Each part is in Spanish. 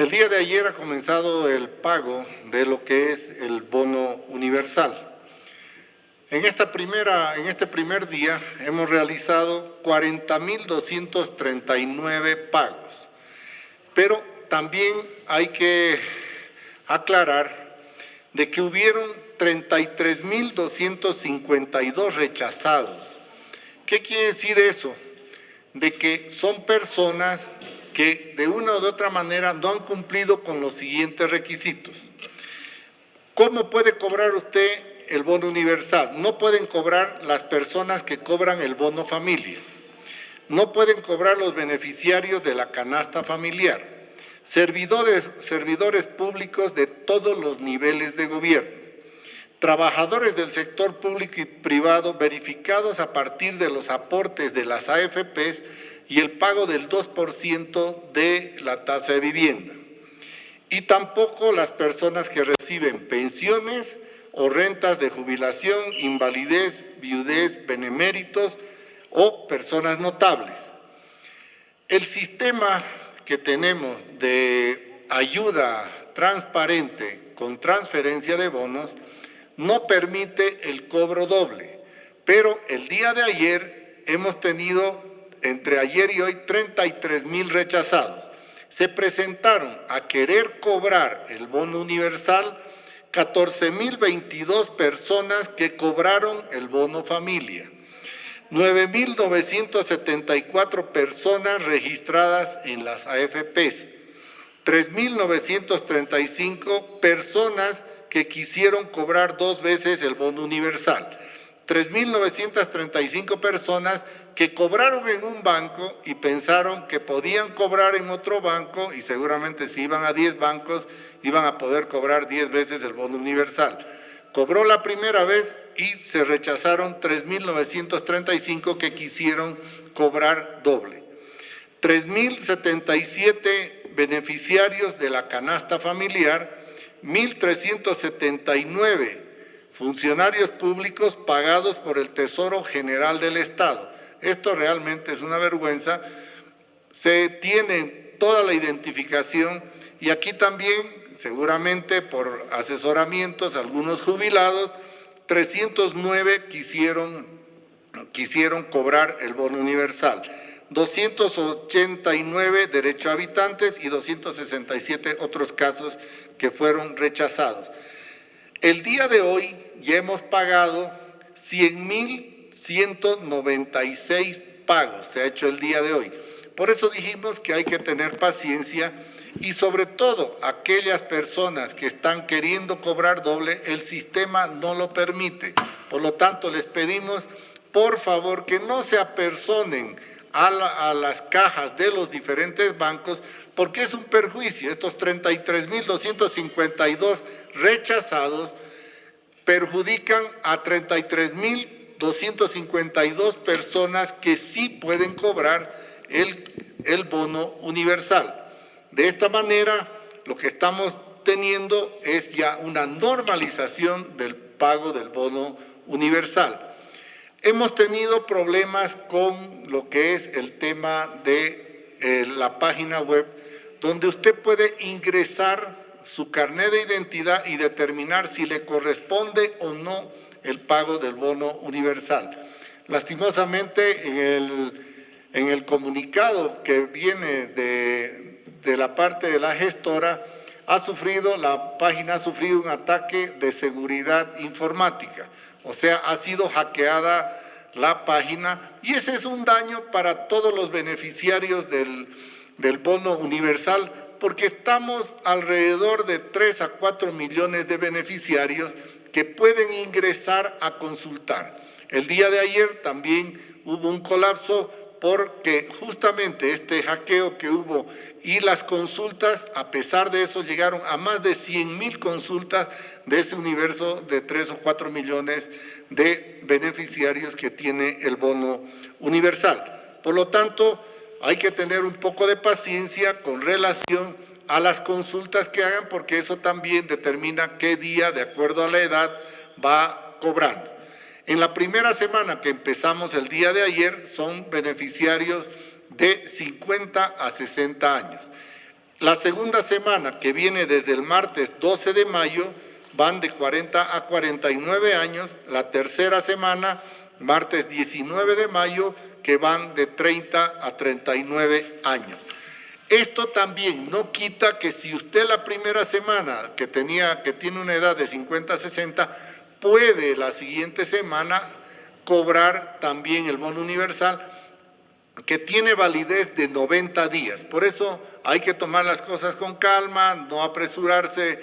El día de ayer ha comenzado el pago de lo que es el bono universal. En, esta primera, en este primer día hemos realizado 40.239 pagos, pero también hay que aclarar de que hubieron 33.252 rechazados. ¿Qué quiere decir eso? De que son personas que de una u otra manera no han cumplido con los siguientes requisitos. ¿Cómo puede cobrar usted el bono universal. No pueden cobrar las personas que cobran el bono familia. No pueden cobrar los beneficiarios de la canasta familiar. Servidores, servidores públicos de todos los niveles de gobierno. Trabajadores del sector público y privado verificados a partir de los aportes de las AFPs y el pago del 2% de la tasa de vivienda. Y tampoco las personas que reciben pensiones, o rentas de jubilación, invalidez, viudez, beneméritos o personas notables. El sistema que tenemos de ayuda transparente con transferencia de bonos no permite el cobro doble, pero el día de ayer hemos tenido entre ayer y hoy 33 mil rechazados. Se presentaron a querer cobrar el bono universal 14.022 personas que cobraron el bono familia, 9.974 personas registradas en las AFPs, 3.935 personas que quisieron cobrar dos veces el bono universal, 3.935 personas que cobraron en un banco y pensaron que podían cobrar en otro banco y seguramente si iban a 10 bancos iban a poder cobrar 10 veces el bono universal. Cobró la primera vez y se rechazaron 3.935 que quisieron cobrar doble. 3.077 beneficiarios de la canasta familiar, 1.379 funcionarios públicos pagados por el Tesoro General del Estado. Esto realmente es una vergüenza. Se tiene toda la identificación y aquí también seguramente por asesoramientos, algunos jubilados, 309 quisieron, quisieron cobrar el bono universal, 289 derecho a habitantes y 267 otros casos que fueron rechazados. El día de hoy ya hemos pagado 100.196 pagos, se ha hecho el día de hoy. Por eso dijimos que hay que tener paciencia y sobre todo aquellas personas que están queriendo cobrar doble, el sistema no lo permite. Por lo tanto, les pedimos, por favor, que no se apersonen a, las cajas de los diferentes bancos, porque es un perjuicio. Estos 33.252 rechazados perjudican a 33.252 personas que sí pueden cobrar el, el bono universal. De esta manera, lo que estamos teniendo es ya una normalización del pago del bono universal. Hemos tenido problemas con lo que es el tema de eh, la página web, donde usted puede ingresar su carnet de identidad y determinar si le corresponde o no el pago del bono universal. Lastimosamente, en el, comunicado que viene de, de la parte de la gestora ha sufrido, la página ha sufrido un ataque de seguridad informática, o sea, ha sido hackeada la página y ese es un daño para todos los beneficiarios del, del bono universal porque estamos alrededor de 3 a 4 millones de beneficiarios que pueden ingresar a consultar. El día de ayer también hubo un colapso porque justamente este hackeo que hubo y las consultas, a pesar de eso, llegaron a más de 100 mil consultas de ese universo de 3 o 4 millones de beneficiarios que tiene el bono universal. Por lo tanto, hay que tener un poco de paciencia con relación a las consultas que hagan, porque eso también determina qué día, de acuerdo a la edad, va cobrando. En la primera semana que empezamos el día de ayer son beneficiarios de 50 a 60 años. La segunda semana, que viene desde el martes 12 de mayo, van de 40 a 49 años. La tercera semana, martes 19 de mayo, que van de 30 a 39 años. Esto también no quita que si usted la primera semana que, tenía, que tiene una edad de 50 a 60, puede la siguiente semana cobrar también el bono universal que tiene validez de 90 días. Por eso hay que tomar las cosas con calma, no apresurarse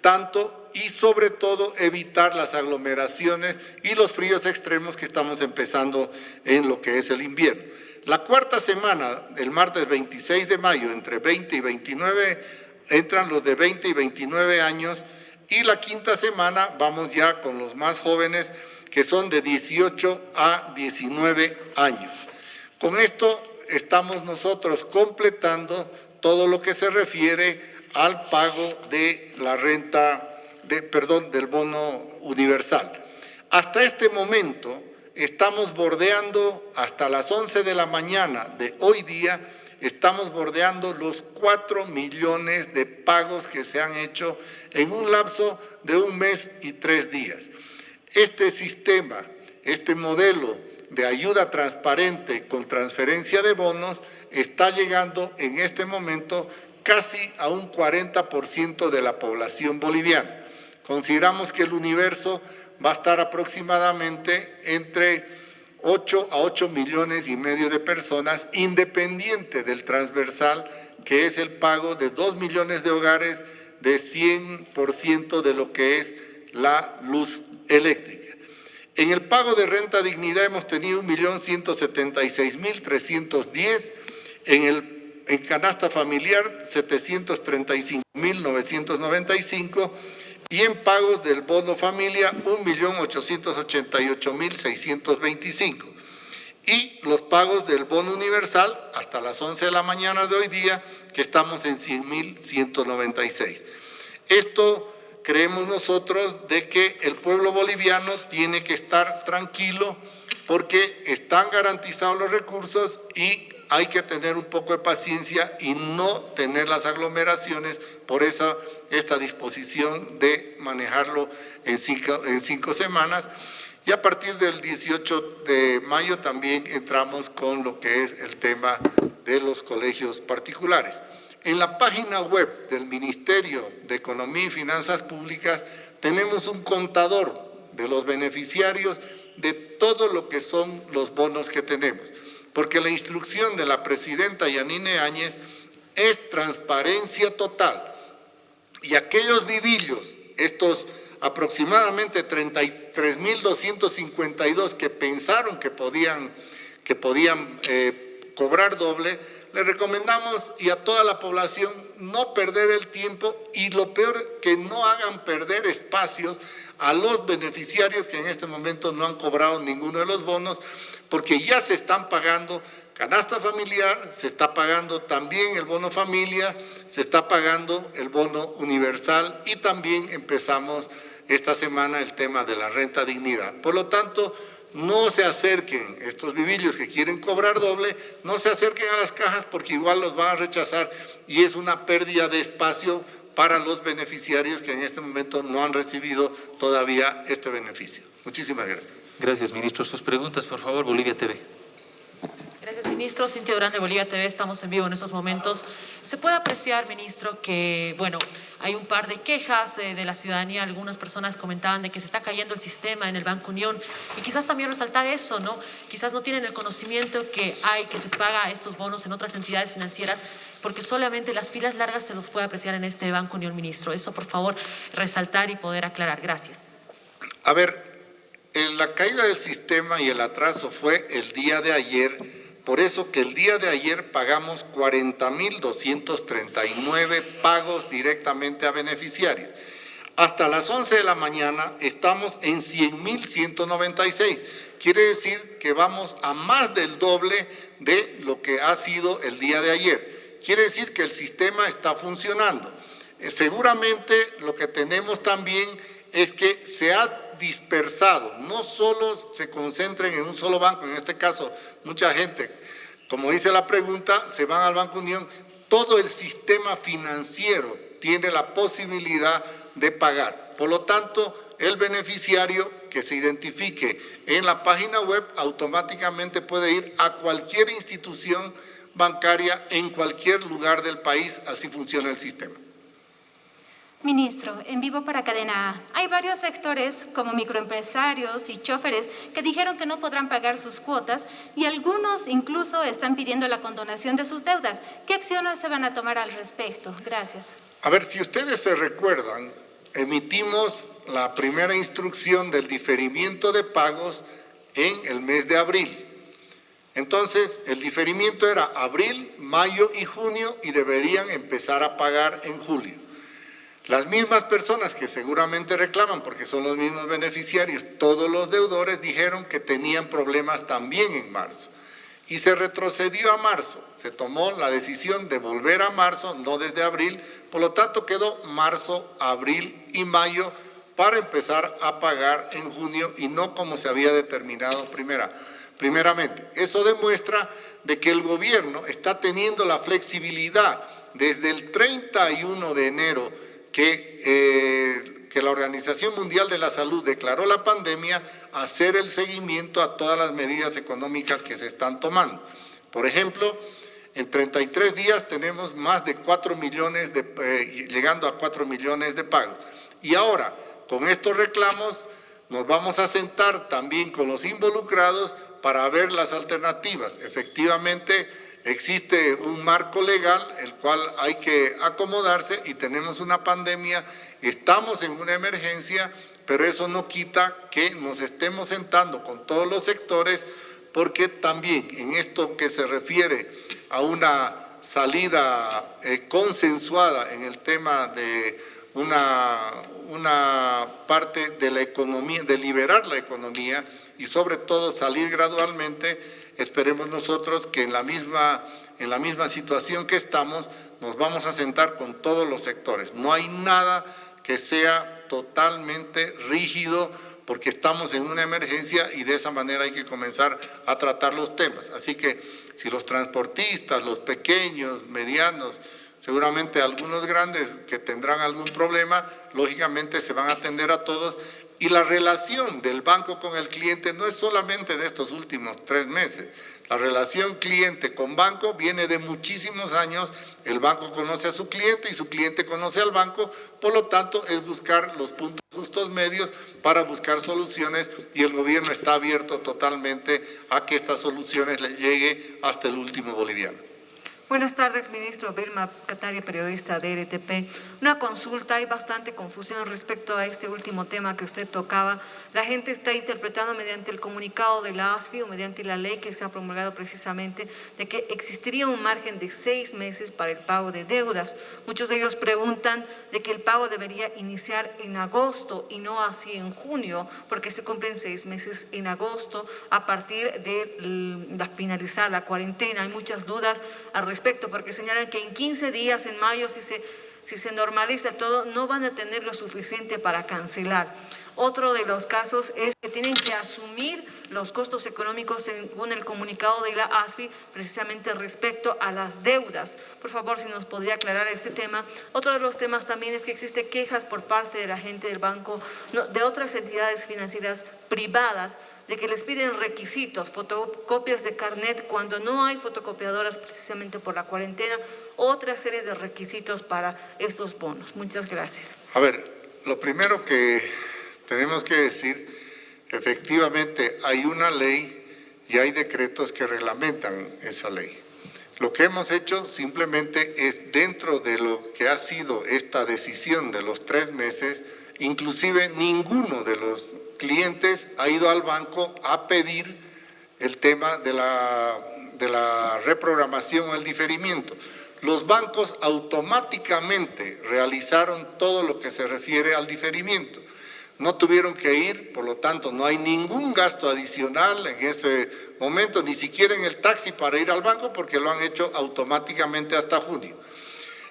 tanto y sobre todo evitar las aglomeraciones y los fríos extremos que estamos empezando en lo que es el invierno. La cuarta semana, el martes 26 de mayo, entre 20 y 29, entran los de 20 y 29 años y la quinta semana vamos ya con los más jóvenes que son de 18 a 19 años. Con esto estamos nosotros completando todo lo que se refiere al pago de la renta, de, perdón, del bono universal. Hasta este momento, estamos bordeando hasta las 11 de la mañana de hoy día, estamos bordeando los 4 millones de pagos que se han hecho en un lapso de un mes y tres días. Este sistema, este modelo de ayuda transparente con transferencia de bonos está llegando en este momento casi a un 40% de la población boliviana. Consideramos que el universo va a estar aproximadamente entre 8 a 8 millones y medio de personas, independiente del transversal, que es el pago de 2 millones de hogares de 100% de lo que es la luz eléctrica. En el pago de renta dignidad hemos tenido 1.176.310, en el en canasta familiar 735.995 y en pagos del bono familia 1.888.625. Y los pagos del bono universal hasta las 11 de la mañana de hoy día, que estamos en 100.196. Esto creemos nosotros de que el pueblo boliviano tiene que estar tranquilo porque están garantizados los recursos y hay que tener un poco de paciencia y no tener las aglomeraciones por esa, esta disposición de manejarlo en cinco, en cinco semanas. Y a partir del 18 de mayo también entramos con lo que es el tema de los colegios particulares. En la página web del Ministerio de Economía y Finanzas Públicas tenemos un contador de los beneficiarios de todo lo que son los bonos que tenemos porque la instrucción de la presidenta Yanine Áñez es transparencia total. Y aquellos vivillos, estos aproximadamente 33.252 que pensaron que podían, que podían eh, cobrar doble, le recomendamos y a toda la población no perder el tiempo y lo peor que no hagan perder espacios a los beneficiarios que en este momento no han cobrado ninguno de los bonos porque ya se están pagando canasta familiar, se está pagando también el bono familia, se está pagando el bono universal y también empezamos esta semana el tema de la renta dignidad. Por lo tanto, no se acerquen, estos vivillos que quieren cobrar doble, no se acerquen a las cajas porque igual los van a rechazar y es una pérdida de espacio para los beneficiarios que en este momento no han recibido todavía este beneficio. Muchísimas gracias. Gracias, ministro. Sus preguntas, por favor, Bolivia TV. Gracias, ministro. Cintia Durán de Bolivia TV, estamos en vivo en estos momentos. Se puede apreciar, ministro, que, bueno, hay un par de quejas de, la ciudadanía. Algunas personas comentaban de que se está cayendo el sistema en el Banco Unión. Y quizás también resaltar eso, ¿no? Quizás no tienen el conocimiento que hay, que se paga estos bonos en otras entidades financieras, porque solamente las filas largas se los puede apreciar en este Banco Unión, ministro. Eso, por favor, resaltar y poder aclarar. Gracias. A ver, la caída del sistema y el atraso fue el día de ayer, por eso que el día de ayer pagamos 40.239 pagos directamente a beneficiarios. Hasta las 11 de la mañana estamos en 100.196. Quiere decir que vamos a más del doble de lo que ha sido el día de ayer. Quiere decir que el sistema está funcionando. Eh, seguramente lo que tenemos también es que se ha dispersado, no solo se concentren en un solo banco, en este caso mucha gente, como dice la pregunta, se van al Banco Unión, todo el sistema financiero tiene la posibilidad de pagar. Por lo tanto, el beneficiario que se identifique en la página web automáticamente puede ir a cualquier institución bancaria en cualquier lugar del país, así funciona el sistema. Ministro, en vivo para Cadena A, hay varios sectores como microempresarios y choferes que dijeron que no podrán pagar sus cuotas y algunos incluso están pidiendo la condonación de sus deudas. ¿Qué acciones se van a tomar al respecto? Gracias. A ver, si ustedes se recuerdan, emitimos la primera instrucción del diferimiento de pagos en el mes de abril. Entonces, el diferimiento era abril, mayo y junio y deberían empezar a pagar en julio. Las mismas personas que seguramente reclaman, porque son los mismos beneficiarios, todos los deudores dijeron que tenían problemas también en marzo. Y se retrocedió a marzo, se tomó la decisión de volver a marzo, no desde abril, por lo tanto quedó marzo, abril y mayo para empezar a pagar en junio y no como se había determinado primera primeramente. Eso demuestra de que el gobierno está teniendo la flexibilidad desde el 31 de enero que, eh, que la Organización Mundial de la Salud declaró la pandemia, hacer el seguimiento a todas las medidas económicas que se están tomando. Por ejemplo, en 33 días tenemos más de 4 millones, de, eh, llegando a 4 millones de pagos. Y ahora, con estos reclamos, nos vamos a sentar también con los involucrados para ver las alternativas. Efectivamente, existe un marco legal el cual hay que acomodarse y tenemos una pandemia, estamos en una emergencia, pero eso no quita que nos estemos sentando con todos los sectores porque también en esto que se refiere a una salida eh, consensuada en el tema de una, una parte de la economía, de liberar la economía, y sobre todo salir gradualmente, esperemos nosotros que en la misma, en la misma situación que estamos nos vamos a sentar con todos los sectores. No hay nada que sea totalmente rígido porque estamos en una emergencia y de esa manera hay que comenzar a tratar los temas. Así que si los transportistas, los pequeños, medianos, seguramente algunos grandes que tendrán algún problema, lógicamente se van a atender a todos y la relación del banco con el cliente no es solamente de estos últimos tres meses. La relación cliente con banco viene de muchísimos años. El banco conoce a su cliente y su cliente conoce al banco. Por lo tanto, es buscar los puntos justos medios para buscar soluciones y el gobierno está abierto totalmente a que estas soluciones le llegue hasta el último boliviano. Buenas tardes, ministro. Vilma Cataria, periodista de RTP. Una consulta, hay bastante confusión respecto a este último tema que usted tocaba. La gente está interpretando mediante el comunicado de la ASFI o mediante la ley que se ha promulgado precisamente de que existiría un margen de seis meses para el pago de deudas. Muchos de ellos preguntan de que el pago debería iniciar en agosto y no así en junio, porque se cumplen seis meses en agosto a partir de finalizar la cuarentena. Hay muchas dudas al respecto respecto, porque señalan que en 15 días, en mayo, si se, si se normaliza todo, no van a tener lo suficiente para cancelar. Otro de los casos es que tienen que asumir los costos económicos según el comunicado de la ASFI, precisamente respecto a las deudas. Por favor, si nos podría aclarar este tema. Otro de los temas también es que existe quejas por parte de la gente del banco, de otras entidades financieras privadas, de que les piden requisitos, fotocopias de carnet cuando no hay fotocopiadoras precisamente por la cuarentena, otra serie de requisitos para estos bonos. Muchas gracias. A ver, lo primero que tenemos que decir, efectivamente hay una ley y hay decretos que reglamentan esa ley. Lo que hemos hecho simplemente es dentro de lo que ha sido esta decisión de los tres meses, inclusive ninguno de los clientes ha ido al banco a pedir el tema de la, de la reprogramación o el diferimiento. Los bancos automáticamente realizaron todo lo que se refiere al diferimiento. No tuvieron que ir, por lo tanto no hay ningún gasto adicional en ese momento, ni siquiera en el taxi para ir al banco porque lo han hecho automáticamente hasta junio.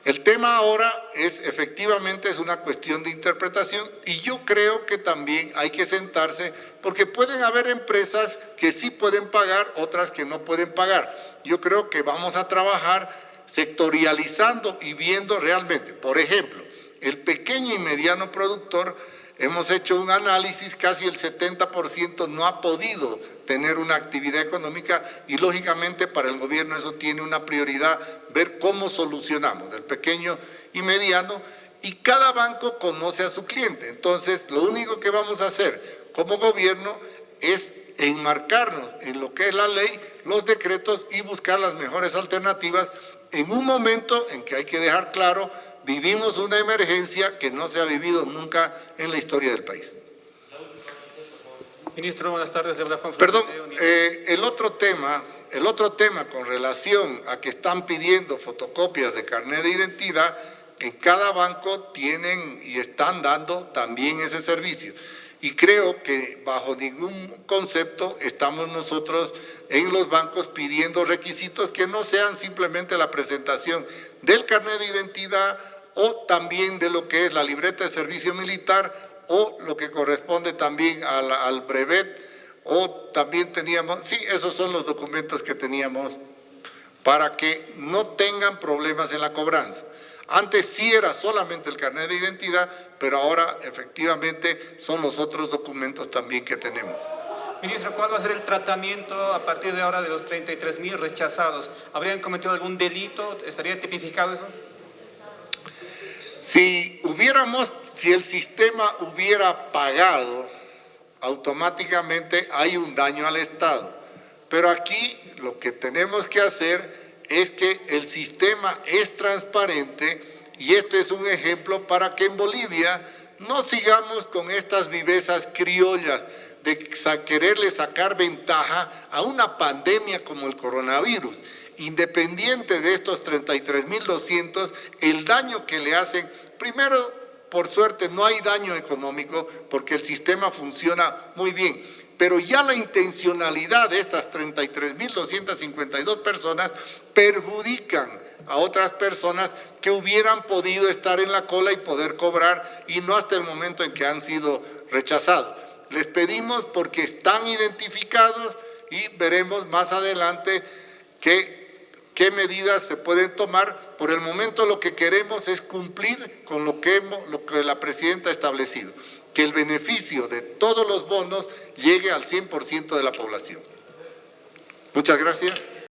El tema ahora es, efectivamente, es una cuestión de interpretación y yo creo que también hay que sentarse porque pueden haber empresas que sí pueden pagar, otras que no pueden pagar. Yo creo que vamos a trabajar sectorializando y viendo realmente. Por ejemplo, el pequeño y mediano productor, hemos hecho un análisis, casi el 70% no ha podido tener una actividad económica y lógicamente para el gobierno eso tiene una prioridad, ver cómo solucionamos el pequeño y mediano y cada banco conoce a su cliente. Entonces, lo único que vamos a hacer como gobierno es enmarcarnos en lo que es la ley, los decretos y buscar las mejores alternativas en un momento en que hay que dejar claro, vivimos una emergencia que no se ha vivido nunca en la historia del país. Ministro, buenas tardes. Perdón, eh, el otro tema, el otro tema con relación a que están pidiendo fotocopias de carnet de identidad, en cada banco tienen y están dando también ese servicio. Y creo que bajo ningún concepto estamos nosotros en los bancos pidiendo requisitos que no sean simplemente la presentación del carnet de identidad o también de lo que es la libreta de servicio militar o lo que corresponde también al, brevet o también teníamos, sí, esos son los documentos que teníamos para que no tengan problemas en la cobranza. Antes sí era solamente el carnet de identidad, pero ahora efectivamente son los otros documentos también que tenemos. Ministro, ¿cuál va a ser el tratamiento a partir de ahora de los 33 mil rechazados? ¿Habrían cometido algún delito? ¿Estaría tipificado eso? Si hubiéramos, si el sistema hubiera pagado, automáticamente hay un daño al Estado. Pero aquí lo que tenemos que hacer es que el sistema es transparente y este es un ejemplo para que en Bolivia no sigamos con estas vivezas criollas de quererle sacar ventaja a una pandemia como el coronavirus. Independiente de estos 33.200, el daño que le hacen, primero, por suerte no hay daño económico porque el sistema funciona muy bien, pero ya la intencionalidad de estas 33.252 personas perjudican a otras personas que hubieran podido estar en la cola y poder cobrar y no hasta el momento en que han sido rechazados. Les pedimos porque están identificados y veremos más adelante qué, qué medidas se pueden tomar. Por el momento lo que queremos es cumplir con lo que, lo que la presidenta ha establecido, que el beneficio de todos los bonos llegue al 100% de la población. Muchas gracias.